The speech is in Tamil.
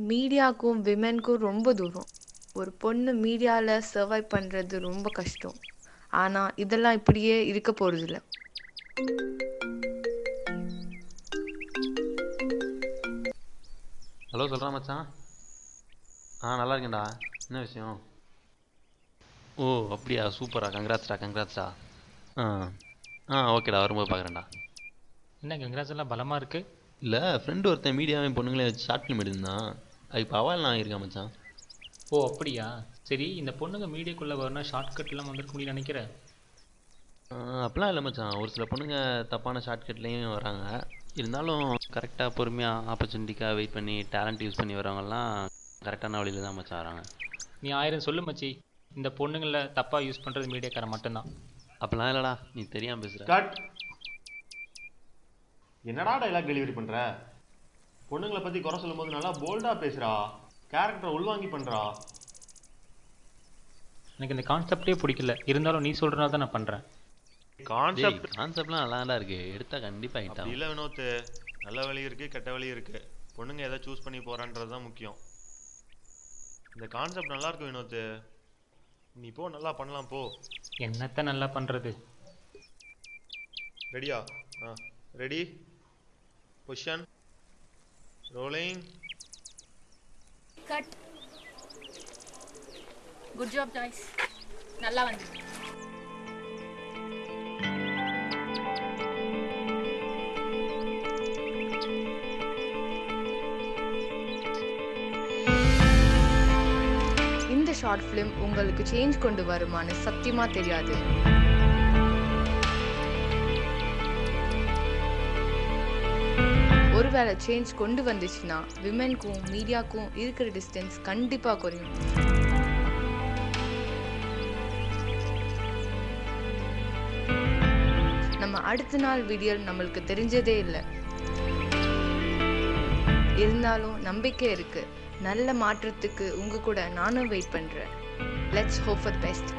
மீடியாக்கும் விமென்க்கும் ரொம்ப தூரம். ஒரு பொண்ணு மீடியாவில் சர்வைவ் பண்ணுறது ரொம்ப கஷ்டம். ஆனால் இதெல்லாம் இப்படியே இருக்க போகிறதில்ல ஹலோ சொல்கிறா மச்சான். ஆ நல்லா இருக்கேன்டா. என்ன விஷயம்? ஓ அப்படியா? சூப்பரா. கங்க்ராட்ஸ்டா கங்க்ராட்ஸ்டா. ஆ. ஆ ஓகேடா. வரும்போது பார்க்குறேன்டா என்ன கங்க்ராஸ் எல்லாம் பலமாக இருக்கு? இல்லை ஃப்ரெண்டு ஒருத்தன் மீடியாவையும் பொண்ணுங்களே வச்சு ஷார்ட் ஃபிலிம் எடுத்திருந்தான். அது இப்போ அவால் நான் இருக்கேன் மச்சான்? ஓ அப்படியா? சரி இந்த பொண்ணுங்க மீடியாக்குள்ளே வரணும் ஷார்ட்கட்லாம் வந்திருக்க முடியும்னு நினைக்கிறேன் ஆ, அப்படிலாம் இல்லை மச்சான். ஒரு சில பொண்ணுங்க தப்பான ஷார்ட்கட்லேயும் வராங்க. இருந்தாலும் கரெக்டாக பொறுமையாக ஆப்பர்ச்சுனிட்டிக்காக வெயிட் பண்ணி டேலண்ட் யூஸ் பண்ணி வரவங்கலாம் கரெக்டான வழியில் தான் மச்சான் வராங்க. நீ ஆயிரம் சொல்லு மச்சி. இந்த பொண்ணுங்களை தப்பாக யூஸ் பண்ணுறது மீடியாக்காரன் மட்டும்தான். அப்படிலாம் இல்லைடா நீ தெரியாமல் பேசுகிற கட் என்னடா டைலாக் டெலிவரி பண்ற? பொண்ணுங்களை பத்தி குறை சொல்லும்போது நல்லா போல்டா பேசுறா. கேரக்டரை உள்வாங்கி பண்றா. எனக்கு இந்த கான்செப்டே பிடிக்கல. இருந்தாலும் நீ சொல்கிறனால தான் நான் பண்ணுறேன் கான்செப்ட் கான்செப்ட்லாம் நல்லாடா இருக்கு. எடுத்தா கண்டிப்பாக ஹிட் இல்ல வினோத். நல்ல வழி இருக்கு கெட்ட வழி இருக்கு. பொண்ணுங்க எதை சூஸ் பண்ணி போறான்றது தான் முக்கியம். இந்த கான்செப்ட் நல்லா இருக்கு வினோத். நீ போ நல்லா பண்ணலாம் போ. என்னத்த நல்லா பண்ணுறது ரெடியா ஆ? Ready position rolling cut good job Joyce நல்லா வந்து. இந்த ஷார்ட் ஃபிலிம் உங்களுக்கு சேஞ்ச் கொண்டு வருமான்னு சத்தியமாக தெரியாது. வேலை சேஞ்ச் கொண்டு வந்துச்சுன்னா விமென்க்கும் மீடியாக்கும் இருக்கிற டிஸ்டன்ஸ் கண்டிப்பாக குறையும். நம்ம அடுத்த நாள் வீடியோ நம்மளுக்கு தெரிஞ்சதே இல்லை. இருந்தாலும் நம்பிக்கை இருக்கு. நல்ல மாற்றத்துக்கு உங்க கூட நானும் வெயிட் பண்றேன். Let's hope for best